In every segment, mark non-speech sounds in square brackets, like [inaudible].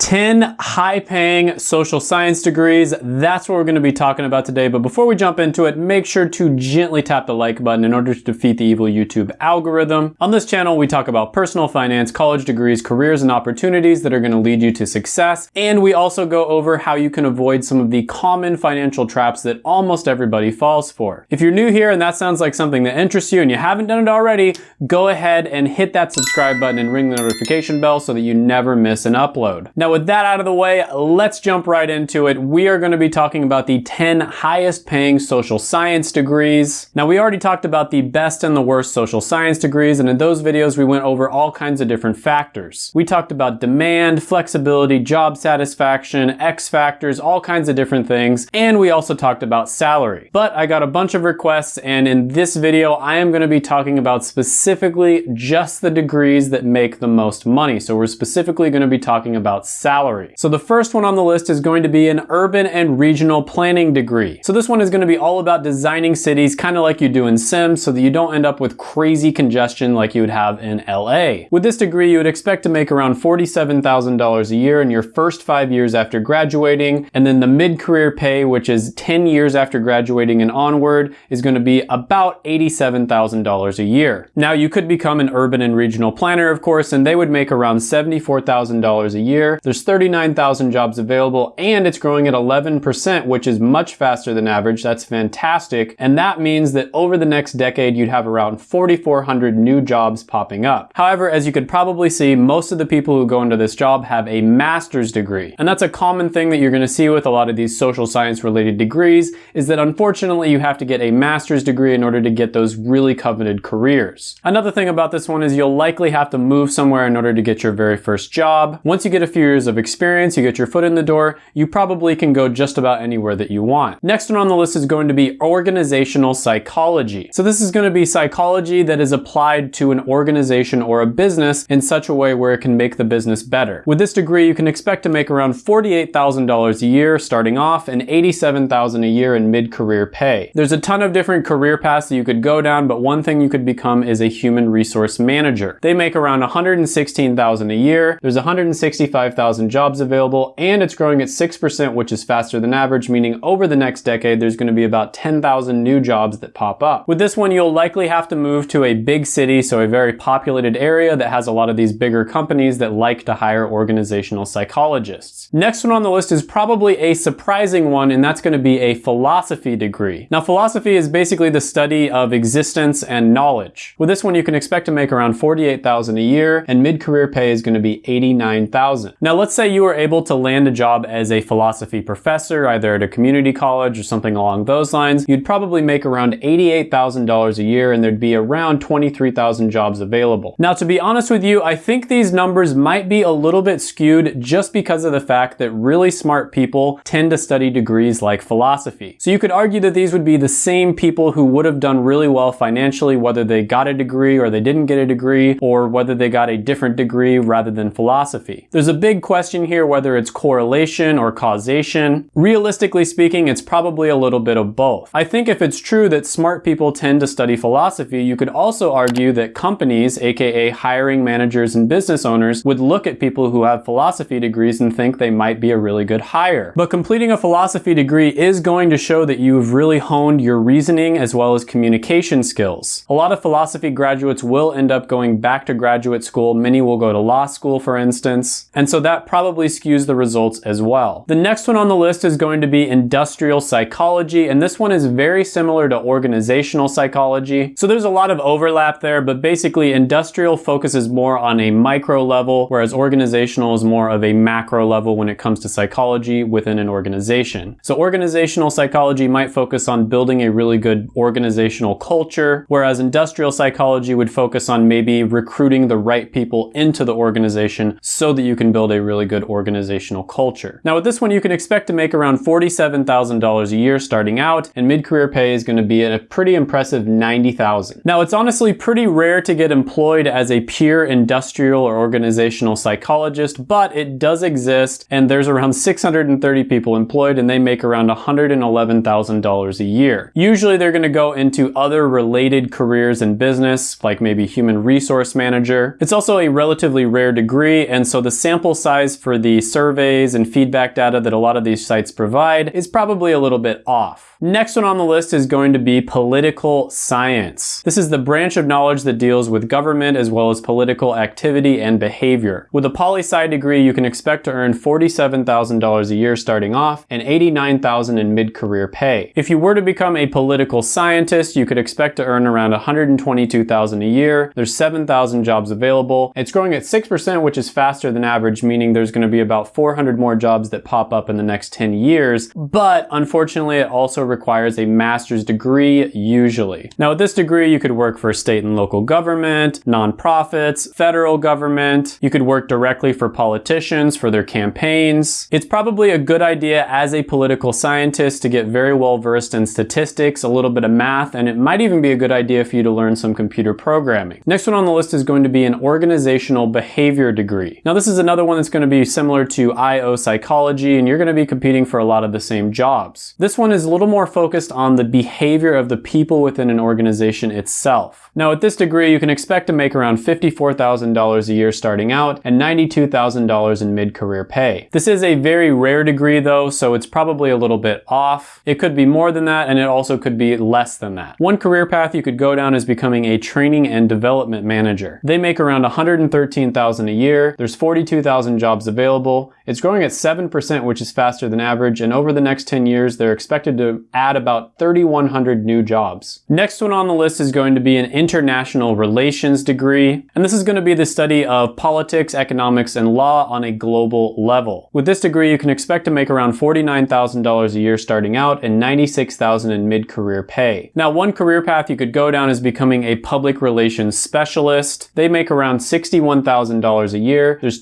10 high-paying social science degrees. That's what we're going to be talking about today. But before we jump into it, make sure to gently tap the like button in order to defeat the evil YouTube algorithm. On this channel, we talk about personal finance, college degrees, careers, and opportunities that are going to lead you to success. And we also go over how you can avoid some of the common financial traps that almost everybody falls for. If you're new here and that sounds like something that interests you and you haven't done it already, go ahead and hit that subscribe button and ring the notification bell so that you never miss an upload. Now with that out of the way, let's jump right into it. We are going to be talking about the 10 highest paying social science degrees. Now we already talked about the best and the worst social science degrees and in those videos we went over all kinds of different factors. We talked about demand, flexibility, job satisfaction, X factors, all kinds of different things, and we also talked about salary. But I got a bunch of requests and in this video I am going to be talking about specifically just the degrees that make the most money. So we're specifically going to be talking about salary. So the first one on the list is going to be an urban and regional planning degree. So this one is going to be all about designing cities kind of like you do in Sims so that you don't end up with crazy congestion like you would have in LA. With this degree, you would expect to make around $47,000 a year in your first five years after graduating. And then the mid-career pay, which is 10 years after graduating and onward, is going to be about $87,000 a year. Now you could become an urban and regional planner, of course, and they would make around $74,000 a year. There's 39,000 jobs available and it's growing at 11%, which is much faster than average. That's fantastic. And that means that over the next decade, you'd have around 4,400 new jobs popping up. However, as you could probably see, most of the people who go into this job have a master's degree. And that's a common thing that you're gonna see with a lot of these social science related degrees is that unfortunately you have to get a master's degree in order to get those really coveted careers. Another thing about this one is you'll likely have to move somewhere in order to get your very first job. Once you get a few of experience, you get your foot in the door, you probably can go just about anywhere that you want. Next one on the list is going to be organizational psychology. So this is going to be psychology that is applied to an organization or a business in such a way where it can make the business better. With this degree, you can expect to make around $48,000 a year starting off and $87,000 a year in mid-career pay. There's a ton of different career paths that you could go down, but one thing you could become is a human resource manager. They make around $116,000 a year. There's 165,000 jobs available and it's growing at 6%, which is faster than average, meaning over the next decade, there's gonna be about 10,000 new jobs that pop up. With this one, you'll likely have to move to a big city, so a very populated area that has a lot of these bigger companies that like to hire organizational psychologists. Next one on the list is probably a surprising one, and that's gonna be a philosophy degree. Now, philosophy is basically the study of existence and knowledge. With this one, you can expect to make around 48,000 a year, and mid-career pay is gonna be 89,000. Now, let's say you were able to land a job as a philosophy professor, either at a community college or something along those lines. You'd probably make around $88,000 a year, and there'd be around 23,000 jobs available. Now, to be honest with you, I think these numbers might be a little bit skewed just because of the fact that really smart people tend to study degrees like philosophy. So you could argue that these would be the same people who would have done really well financially, whether they got a degree or they didn't get a degree, or whether they got a different degree rather than philosophy. There's a big question here whether it's correlation or causation. Realistically speaking, it's probably a little bit of both. I think if it's true that smart people tend to study philosophy, you could also argue that companies, aka hiring managers and business owners, would look at people who have philosophy degrees and think they might be a really good hire. But completing a philosophy degree is going to show that you've really honed your reasoning as well as communication skills. A lot of philosophy graduates will end up going back to graduate school. Many will go to law school, for instance. And so that probably skews the results as well. The next one on the list is going to be industrial psychology, and this one is very similar to organizational psychology. So there's a lot of overlap there, but basically industrial focuses more on a micro level, whereas organizational is more of a macro level when it comes to psychology within an organization. So organizational psychology might focus on building a really good organizational culture, whereas industrial psychology would focus on maybe recruiting the right people into the organization so that you can build really good organizational culture. Now with this one, you can expect to make around $47,000 a year starting out, and mid-career pay is gonna be at a pretty impressive 90,000. Now it's honestly pretty rare to get employed as a pure industrial or organizational psychologist, but it does exist, and there's around 630 people employed, and they make around $111,000 a year. Usually they're gonna go into other related careers in business, like maybe human resource manager. It's also a relatively rare degree, and so the sample size size for the surveys and feedback data that a lot of these sites provide is probably a little bit off. Next one on the list is going to be political science. This is the branch of knowledge that deals with government as well as political activity and behavior. With a poli-sci degree, you can expect to earn $47,000 a year starting off and $89,000 in mid-career pay. If you were to become a political scientist, you could expect to earn around $122,000 a year. There's 7,000 jobs available. It's growing at 6%, which is faster than average, meaning there's going to be about 400 more jobs that pop up in the next 10 years. But unfortunately, it also requires a master's degree usually. Now with this degree, you could work for state and local government, nonprofits, federal government. You could work directly for politicians for their campaigns. It's probably a good idea as a political scientist to get very well versed in statistics, a little bit of math, and it might even be a good idea for you to learn some computer programming. Next one on the list is going to be an organizational behavior degree. Now this is another one that's going to be similar to IO psychology and you're going to be competing for a lot of the same jobs. This one is a little more focused on the behavior of the people within an organization itself. Now at this degree, you can expect to make around $54,000 a year starting out and $92,000 in mid-career pay. This is a very rare degree though, so it's probably a little bit off. It could be more than that and it also could be less than that. One career path you could go down is becoming a training and development manager. They make around $113,000 a year. There's 42,000 jobs available. It's growing at 7%, which is faster than average, and over the next 10 years, they're expected to add about 3,100 new jobs. Next one on the list is going to be an international relations degree, and this is going to be the study of politics, economics, and law on a global level. With this degree, you can expect to make around $49,000 a year starting out and $96,000 in mid-career pay. Now, one career path you could go down is becoming a public relations specialist. They make around $61,000 a year. There's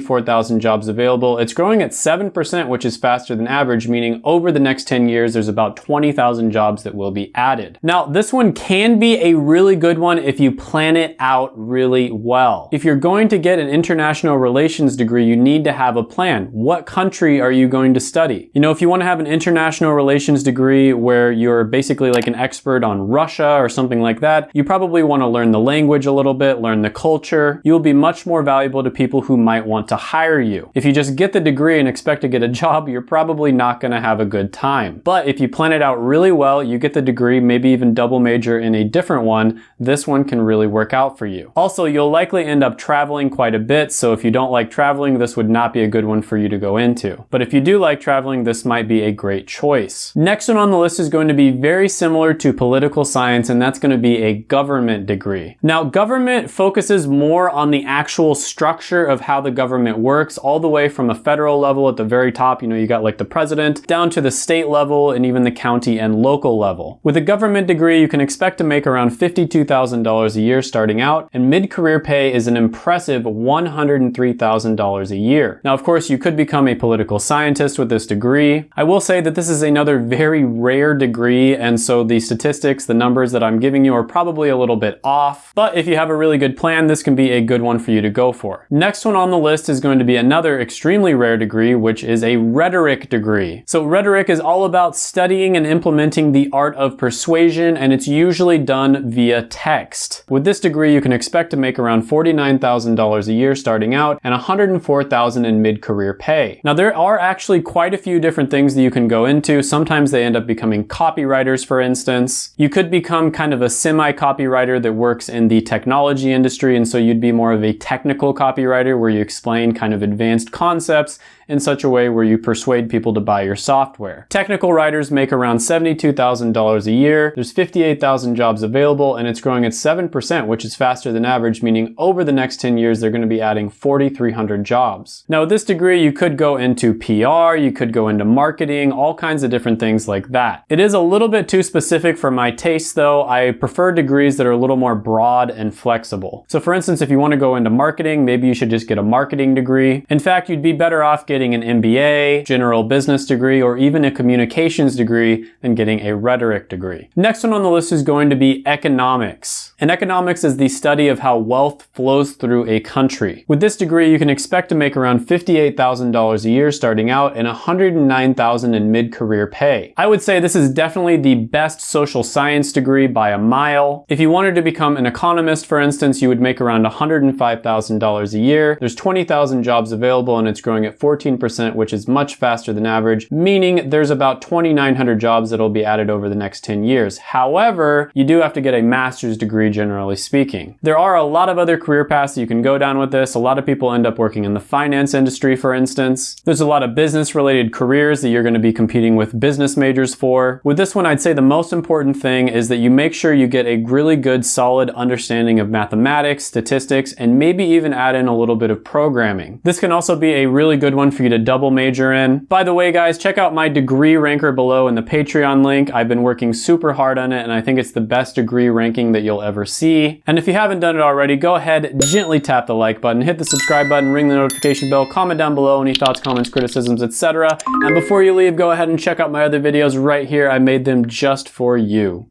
274,000 jobs available available. It's growing at 7%, which is faster than average, meaning over the next 10 years, there's about 20,000 jobs that will be added. Now, this one can be a really good one if you plan it out really well. If you're going to get an international relations degree, you need to have a plan. What country are you going to study? You know, if you want to have an international relations degree where you're basically like an expert on Russia or something like that, you probably want to learn the language a little bit, learn the culture. You'll be much more valuable to people who might want to hire you. If you just get the degree and expect to get a [laughs] job, you're probably not gonna have a good time. But if you plan it out really well, you get the degree, maybe even double major in a different one, this one can really work out for you. Also, you'll likely end up traveling quite a bit, so if you don't like traveling, this would not be a good one for you to go into. But if you do like traveling, this might be a great choice. Next one on the list is going to be very similar to political science, and that's gonna be a government degree. Now, government focuses more on the actual structure of how the government works, all the way from a federal level at the very top, you know, you got like the president, down to the state level and even the county and local level. With a government degree, you can expect to make around $52,000 a year starting out, and mid-career pay is an impressive $103,000 a year. Now, of course, you could become a political scientist with this degree. I will say that this is another very rare degree, and so the statistics, the numbers that I'm giving you are probably a little bit off, but if you have a really good plan, this can be a good one for you to go for. Next one on the list is going to be another extremely rare degree, which is a rhetoric degree. So rhetoric is all about studying and implementing the art of persuasion, and it's usually done via text. With this degree, you can expect to make around $49,000 a year starting out and $104,000 in mid-career pay. Now there are actually quite a few different things that you can go into. Sometimes they end up becoming copywriters, for instance. You could become kind of a semi-copywriter that works in the technology industry, and so you'd be more of a technical copywriter where you explain kind of advanced concepts in such a way where you persuade people to buy your software. Technical writers make around $72,000 a year. There's 58,000 jobs available and it's growing at 7%, which is faster than average, meaning over the next 10 years, they're gonna be adding 4,300 jobs. Now with this degree, you could go into PR, you could go into marketing, all kinds of different things like that. It is a little bit too specific for my taste though. I prefer degrees that are a little more broad and flexible. So for instance, if you wanna go into marketing, maybe you should just get a marketing degree. In fact, you'd be better off getting getting an MBA, general business degree, or even a communications degree than getting a rhetoric degree. Next one on the list is going to be economics. And economics is the study of how wealth flows through a country. With this degree, you can expect to make around $58,000 a year starting out and $109,000 in mid-career pay. I would say this is definitely the best social science degree by a mile. If you wanted to become an economist, for instance, you would make around $105,000 a year. There's 20,000 jobs available and it's growing at 14%, which is much faster than average, meaning there's about 2,900 jobs that'll be added over the next 10 years. However, you do have to get a master's degree generally speaking. There are a lot of other career paths that you can go down with this. A lot of people end up working in the finance industry, for instance. There's a lot of business related careers that you're going to be competing with business majors for. With this one, I'd say the most important thing is that you make sure you get a really good solid understanding of mathematics, statistics, and maybe even add in a little bit of programming. This can also be a really good one for you to double major in. By the way, guys, check out my degree ranker below in the Patreon link. I've been working super hard on it and I think it's the best degree ranking that you'll ever see. And if you haven't done it already, go ahead, gently tap the like button, hit the subscribe button, ring the notification bell, comment down below any thoughts, comments, criticisms, etc. And before you leave, go ahead and check out my other videos right here. I made them just for you.